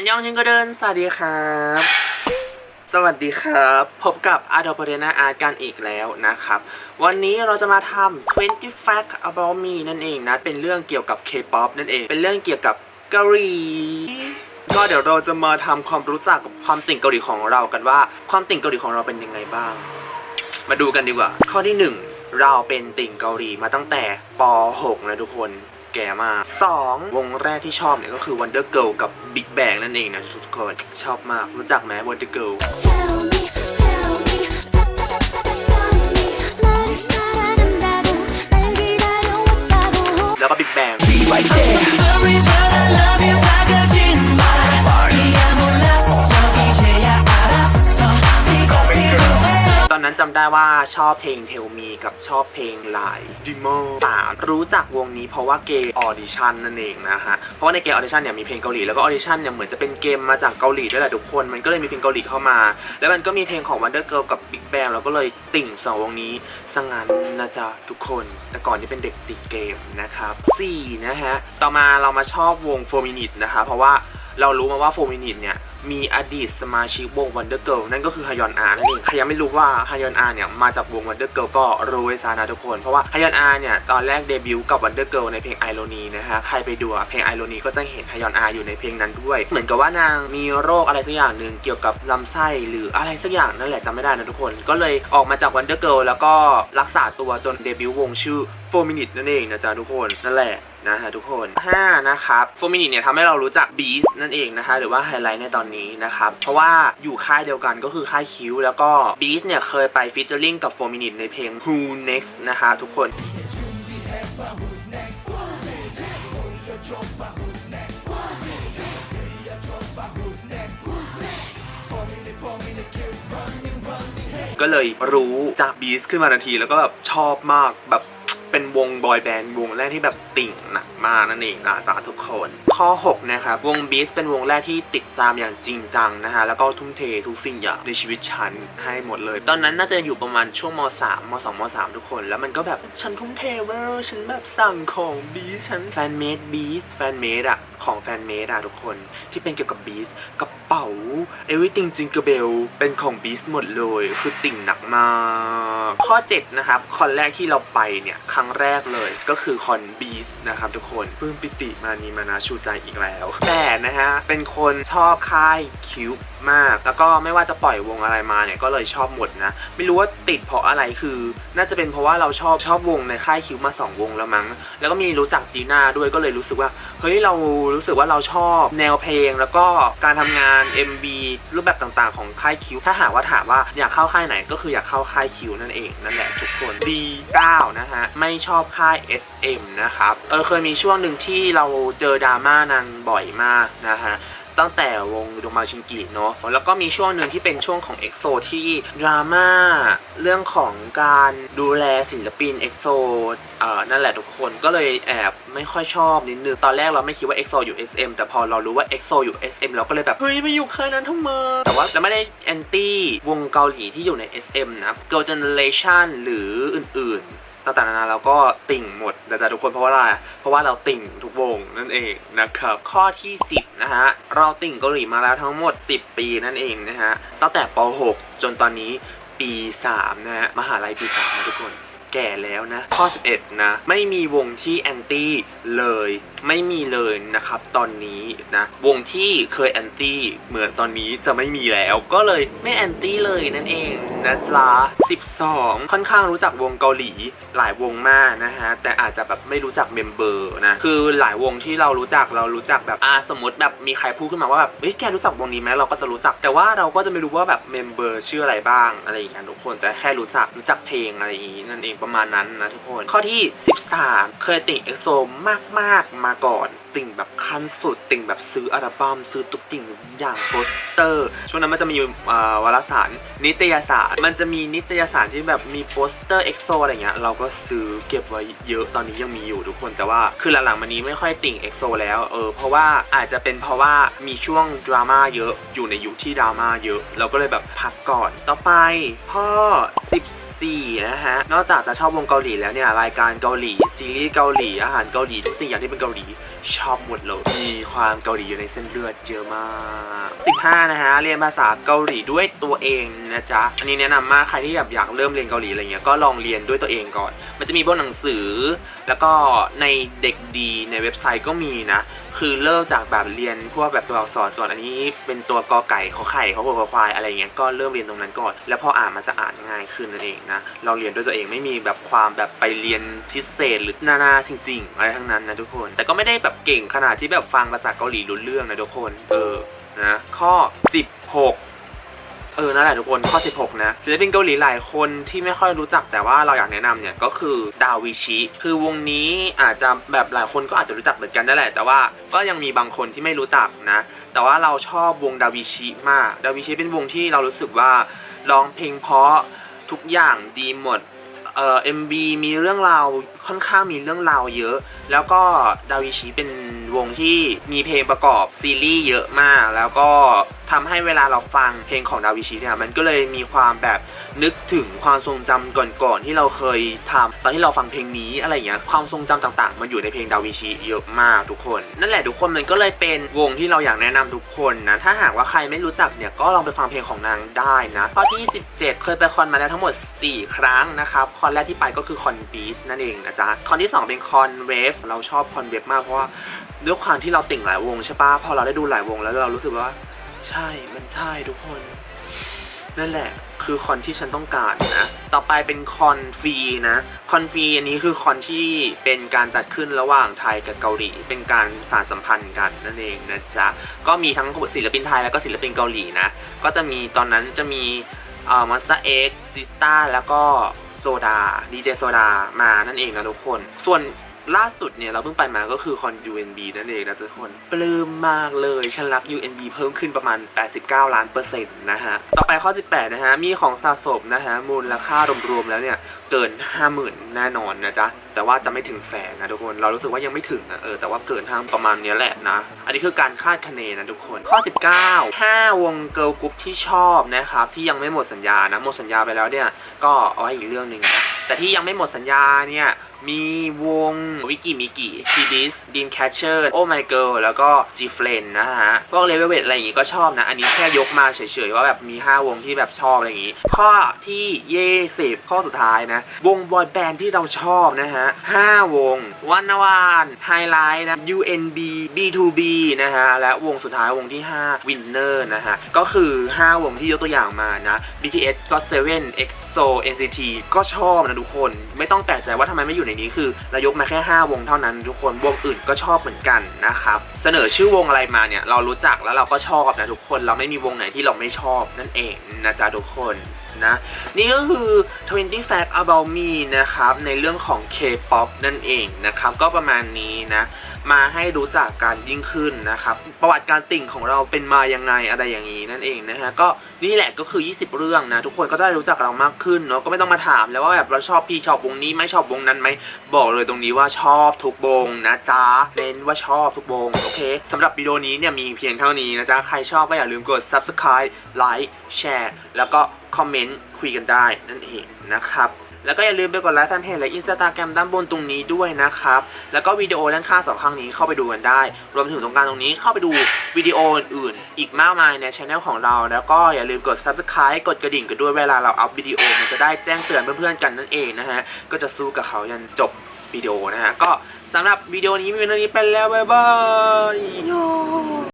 นยองชิงก็เดิน สวัสดีครับ สวัสดีครับ พบกับอาร์ p ปเ r นาอาร์กันอีกแล้วนะครับ วันนี้เราจะมาทำ20 Fact About Me นั่นเองนะ เป็นเรื่องเกี่ยวกับ K-POP นั่นเอง เป็นเรื่องเกี่ยวกับเกาหลีก็เดี๋ยวเราจะมาทำความรู้จักกับความติ่งเกาหลีของเรากันว่า ความติ่งเกาหลีของเราเป็นยังไงบ้าง มาดูกันดีกว่า ข้อที่ 1 เราเป็นติ่งเกาหลีมาตั้งแต่ป .6 นะทุกคน แก่มาก 2. วงแรกที่ชอบเนี่ยก็คือ Wonder Girl กับ Big Bang นั่นเองนะทุกคน ชอบมากรู้จักไหม Wonder Girl ได้ว่าชอบเพลง Tell Me กับชอบเพลง Lie Demo สามรู้จักวงนี้เพราะว่าเกม Audition นั่นเองนะฮะ เพราะว่าในเกม Audition เนี่ยมีเพลงเกาหลีแล้วก็ Audition เนี่ยเหมือนจะเป็นเกมมาจากเกาหลีด้วยแหละทุกคน มันก็เลยมีเพลงเกาหลีเข้ามา แล้วมันก็มีเพลงของ Wonder Girl กับ Big Bang แล้วก็เลยติ่งสองวงนี้สงงานนะจ๊ะทุกคนแต่ก่อนที่เป็นเด็กติดเกมนะครับสี่นะฮะต่อมาเรามาชอบวง4 Minute นะคะเพราะว่า เรารู้มาว่า4 Minute เนี่ยมีอดีตสมาชิกวง Wonder Girl นั่นก็คือฮยอนอานั่นเองใครยังไม่รู้ว่าฮยอนอาเนี่ยมาจากวง Wonder Girl ก็รู้ไว้ซะนะทุกคน เพราะว่าฮยอนอาเนี่ยตอนแรกเดบิวต์กับ Wonder Girl ในเพลง Irony นะฮะใครไปดูเพลง Irony ก็จะเห็นฮยอนอาอยู่ในเพลงนั้นด้วย เหมือนกับว่านางมีโรคอะไรสักอย่างหนึ่งเกี่ยวกับลำไส้หรืออะไรสักอย่างนั่นแหละจำไม่ได้นะทุกคน ก็เลยออกมาจาก Wonder Girl แล้วก็รักษาตัวจนเดบิวต์วงชื่อ4 Minute นั่นเองนะจ๊ะทุกคนนั่นแหละ นะฮะทุกคน 5 นะครับ4 Minute เนี่ยทำให้เรารู้จัก Beast นั่นเองนะคะ หรือว่าไฮไลท์ในตอนนี้นะครับ เพราะว่าอยู่ค่ายเดียวกันก็คือค่ายคิวแล้วก็ Beast เนี่ยเคยไปฟีเจอริงกับ4 Minute ในเพลง Who Next นะคะทุกคนก็เลยรู้จัก BEAST ขึ้นมาทันทีแล้วก็แบบชอบมากแบบ เป็นวงบอยแบนด์วงแรกที่แบบติ่งหนักมากนั่นเองนะจ๊ะทุกคน ข้อ 6 นะครับ วง BEAST เป็นวงแรกที่ติดตามอย่างจริงจังนะฮะ แล้วก็ทุ่มเททุกสิ่งอย่างในชีวิตฉันให้หมดเลย ตอนนั้นน่าจะอยู่ประมาณช่วงม 3 ม 2 ม 3 ทุกคน แล้วมันก็แบบฉันทุ่มเทเวอร์ฉันแบบสั่งของ BEAST ฉัน fanmade BEAST fanmade อะ ของ fanmade อะทุกคนที่เป็นเกี่ยวกับ BEASTกระเป๋า everything jingle bell เป็นของบีสหมดเลย คือติ่งหนักมาก ข้อ 7 นะครับคอนแรกที่เราไปเนี่ย ครั้งแรกเลยก็คือคอนบีสนะครับทุกคนปื้มปิติมานีมานาชูใจอีกแล้ว แต่นะฮะ เป็นคนชอบค่ายคิวมาก แล้วก็ไม่ว่าจะปล่อยวงอะไรมาเนี่ย ก็เลยชอบหมดนะ ไม่รู้ว่าติดเพราะอะไรคือ น่าจะเป็นเพราะว่าเราชอบชอบวงในค่ายคิวมาสองวงแล้วมั้ง แล้วก็มีรู้จักจีน่าด้วยก็เลยรู้สึกว่าเฮ้ยเรารู้สึกว่าเราชอบแนวเพลง แล้วก็การทำงาน MB รูปแบบต่างๆ ของค่ายคิว ถ้าหากว่าถามว่าอยากเข้าค่ายไหนก็คืออยากเข้าค่ายคิวนั่นเองนั่นแหละทุกคน D9 นะฮะ ไม่ชอบค่าย SM นะครับ เออเคยมีช่วงหนึ่งที่เราเจอดราม่านางบ่อยมากนะฮะ ตั้งแต่วงดงมาชิงกิเนาะแล้วก็มีช่วงหนึ่งที่เป็นช่วงของ EXO ที่ดราม่าเรื่องของการดูแลศิลปิน EXO เอ่อนั่นแหละทุกคนก็เลยแอบไม่ค่อยชอบนิดนึงตอนแรกเราไม่คิดว่า EXO อยู่ SM แต่พอเรารู้ว่า EXO อยู่ SM เราก็เลยแบบ เฮ้ยไปอยู่ค่ายนั้นทำไมแต่ว่าเราไม่ได้แอนตี้วงเกาหลีที่อยู่ใน SM นะ Girl Generation หรืออื่นๆ ต่างๆนานาเราก็ติ่งหมดนะจ๊ะทุกคนเพราะว่าอะไรเพราะว่าเราติ่งทุกวงนั่นเองนะครับข้อที่ 10นะฮะเราติ่งเกาหลีมาแล้วทั้งหมด 10 ปีนั่นเองนะฮะตั้งแต่ป .6 จนตอนนี้ปี3นะฮะมหาลัยปี3นะทุกคน แก่แล้วนะ ข้อ 11 นะ ไม่มีวงที่แอนตี้เลยไม่มีเลยนะครับตอนนี้นะวงที่เคยแอนตี้เหมือนตอนนี้จะไม่มีแล้ว ก็เลยไม่แอนตี้เลยนั่นเองนะจ๊ะ12 ค่อนข้างรู้จักวงเกาหลีหลายวงมากนะฮะแต่อาจจะแบบไม่รู้จัก member นะคือหลายวงที่เรารู้จักเรารู้จักแบบอ่าสมมติแบบมีใครพูดขึ้นมาว่าแบบเฮ้ยแกรู้จักวงนี้ไหมเราก็จะรู้จัก แต่ว่าเราก็จะไม่รู้ว่าแบบ member ชื่ออะไรบ้างอะไรอย่างเงี้ยทุกคนแต่แค่รู้จักรู้จักเพลงอะไรอย่างงี้นั่นเองประมาณนั้นนะทุกคน ข้อที่ 13 เคยติด EXO มากๆมาก่อน ติ่งแบบขั้นสุด ติ่งแบบซื้ออัลบั้มซื้อตุกติ่งอย่างโปสเตอร์ ช่วงนั้นมันจะมีวารสาร นิตยสาร มันจะมีนิตยสารที่แบบมีโปสเตอร์ EXO อะไรเงี้ยเราก็ซื้อเก็บไว้เยอะตอนนี้ยังมีอยู่ทุกคน แต่ว่าคือหลังๆมานี้ไม่ค่อยติ่ง EXO แล้วเออเพราะว่าอาจจะเป็นเพราะว่ามีช่วงดราม่าเยอะอยู่ในยุคที่ดราม่าเยอะ เราก็เลยแบบพักก่อนต่อไปข้อ14นะฮะ นอกจากจะชอบวงเกาหลีแล้วเนี่ย รายการเกาหลี ซีรีส์เกาหลี อาหารเกาหลี ทุกสิ่งอย่างที่เป็นเกาหลีชอบหมดเลย มีความเกาหลีอยู่ในเส้นเลือดเยอะมาก 15 นะฮะ เรียนภาษาเกาหลีด้วยตัวเองนะจ๊ะ อันนี้แนะนำมากใครที่แบบอยากเริ่มเรียนเกาหลีอะไรเงี้ย ก็ลองเรียนด้วยตัวเองก่อน มันจะมีพวกหนังสือ แล้วก็ในเด็กดีในเว็บไซต์ก็มีนะคือเริ่มจากแบบเรียนพวกแบบตัวอักษรก่อนอันนี้ เป็นตัวกอไก่ขอไข่ขอหัวขอควายอะไรเงี้ยก็เริ่มเรียนตรงนั้นก่อน แล้วพออ่านมันจะอ่านง่ายขึ้นนั่นเองนะเราเรียนด้วยตัวเองไม่มีแบบความแบบไปเรียนพิเศษหรือนานาจริงๆอะไรทั้งนั้นนะทุกคน แต่ก็ไม่ได้แบบเก่งขนาดที่แบบฟังภาษาเกาหลีรู้เรื่องนะทุกคนเออนะข้อ 16 เออนั่นแหละทุกคนข้อ 16 นะศิลปินเกาหลีหลายคนที่ไม่ค่อยรู้จักแต่ว่าเราอยากแนะนำเนี่ยก็คือดาวิชิคือวงนี้อาจจะแบบหลายคนก็อาจจะรู้จักเหมือนกันได้แหละ แต่ว่าก็ยังมีบางคนที่ไม่รู้จักนะ แต่ว่าเราชอบวงดาวิชิมากดาวิชิเป็นวงที่เรารู้สึกว่าร้องเพลงเพราะทุกอย่างดีหมดเอ่อ MB มีเรื่องราวค่อนข้างมีเรื่องราวเยอะ แล้วก็ดาวิชิเป็นวงที่มีเพลงประกอบซีรีส์เยอะมาก แล้วก็ ทำให้เวลาเราฟังเพลงของดาวิชิเนี่ยมันก็เลยมีความแบบนึกถึงความทรงจำก่อนๆที่เราเคยทำตอนที่เราฟังเพลงนี้อะไรเงี้ยความทรงจำต่างๆ มันอยู่ในเพลงดาวิชิเยอะมากทุกคน นั่นแหละทุกคนมันก็เลยเป็นวงที่เราอยากแนะนำทุกคนนะถ้าหากว่าใครไม่รู้จักเนี่ยก็ลองไปฟังเพลงของนางได้นะข้อที่ 17 เคยไปคอนมาแล้วทั้งหมด 4 ครั้งนะครับคอนแรกที่ไปก็คือคอน BEAST นั่นเองนะจ๊ะคอนที่ 2 เป็นคอนเวฟเราชอบคอนเวฟมากเพราะว่าด้วยความที่เราติ่งหลายวงใช่ปะพอเราได้ดูหลายวงแล้วเรารู้สึกว่า ใช่ มันใช่ทุกคน นั่นแหละ คือคอนที่ฉันต้องการนะ ต่อไปเป็นคอนฟรีนะ คอนฟรีอันนี้คือคอนที่เป็นการจัดขึ้นระหว่างไทยกับเกาหลี เป็นการสานสัมพันธ์กันนั่นเองนะจ๊ะ ก็มีทั้งศิลปินไทยแล้วก็ศิลปินเกาหลีนะ ก็จะมีตอนนั้นจะมีเอ่อ MONSTA X SISTAR แล้วก็โซดา DJ Soda มานั่นเองนะทุกคน ส่วน ล่าสุดเนี่ยเราเพิ่งไปมาก็คือคอน UNB นั่นเองนะทุกคน ปลื้มมากเลยฉันรัก UNB เพิ่มขึ้นประมาณ 89 ล้านเปอร์เซ็นต์นะฮะ ต่อไปข้อ 18 นะฮะ มีของสะสมนะฮะ มูลค่ารวมๆแล้วเนี่ย เกิน 50,000 แน่นอนนะจ๊ะ แต่ว่าจะไม่ถึงแสนนะทุกคน เรารู้สึกว่ายังไม่ถึงนะเออแต่ว่าเกินห้าประมาณนี้แหละนะ อันนี้คือการคาดคะเนนะทุกคนข้อ 19 5 วงเกิร์ลกรุ๊ปที่ชอบนะครับที่ยังไม่หมดสัญญานะหมดสัญญาไปแล้วเนี่ยก็เอาไว้อีกเรื่องหนึ่งนะแต่ที่ยังไม่หมดสัญญาเนี่ย มีวง Weki Meki ทีดิส Dreamcatcher Oh My Girl แล้วก็ GFRIEND นะฮะ พวกเลเวลเวทอะไรอย่างงี้ก็ชอบนะ อันนี้แค่ยกมาเฉยๆ ว่าแบบมี 5 วงที่แบบชอบอะไรอย่างงี้ ข้อที่ยี่สิบข้อสุดท้ายนะ วงบอยแบนด์ที่เราชอบนะฮะ 5 วงวันนวานไฮไลท์นะ UNB B2B นะฮะ และวงสุดท้ายวงที่5 Winner นะฮะ ก็คือ 5 วงที่ยกตัวอย่างมานะ BTS GOT7 EXO NCT ก็ชอบนะทุกคน ไม่ต้องแปลกใจว่าทำไมไม่อยู่ในนี้คือเรายกมาแค่ 5 วงเท่านั้นทุกคนวงอื่นก็ชอบเหมือนกันนะครับเสนอชื่อวงอะไรมาเนี่ยเรารู้จักแล้วเราก็ชอบนะทุกคนเราไม่มีวงไหนที่เราไม่ชอบนั่นเองนะจ๊ะทุกคนนะนี่ก็คือ 20 Fact About Me นะครับในเรื่องของ K-POP นั่นเองนะครับก็ประมาณนี้นะ มาให้รู้จักการยิ่งขึ้นนะครับ ประวัติการติ่งของเราเป็นมายังไงอะไรอย่างนี้นั่นเองนะฮะก็นี่แหละก็คือ 20 เรื่องนะทุกคนก็ได้รู้จักเรามากขึ้นเนาะก็ไม่ต้องมาถามแล้วว่าแบบเราชอบพี่ชอบวงนี้ไม่ชอบวงนั้นไหมบอกเลยตรงนี้ว่าชอบทุกวงนะจ๊ะเน้นว่าชอบทุกวงโอเคสำหรับวิดีโอนี้เนี่ยมีเพียงเท่านี้นะจ๊ะใครชอบก็อย่าลืมกด subscribe like share แล้วก็คอมเมนต์คุยกันได้นั่นเองนะครับ แล้วก็อย่าลืมไปกด like fanpage และอินสตาแกรมด้านบนตรงนี้ด้วยนะครับ แล้วก็วิดีโอด้านข้างสองข้างนี้เข้าไปดูกันได้ รวมถึงตรงกลางตรงนี้เข้าไปดูวิดีโออื่นๆอีกมากมายในช anel ของเรา แล้วก็อย่าลืมกด subscribe กดกระดิ่งกันด้วยเวลาเราอัพวิดีโอมันจะได้แจ้งเตือนเพื่อนๆกันนั่นเองนะฮะ ก็จะสู้กับเขายันจบวิดีโอนะฮะ ก็สำหรับวิดีโอนี้มีเท่านี้ไปแล้วบ๊ายบาย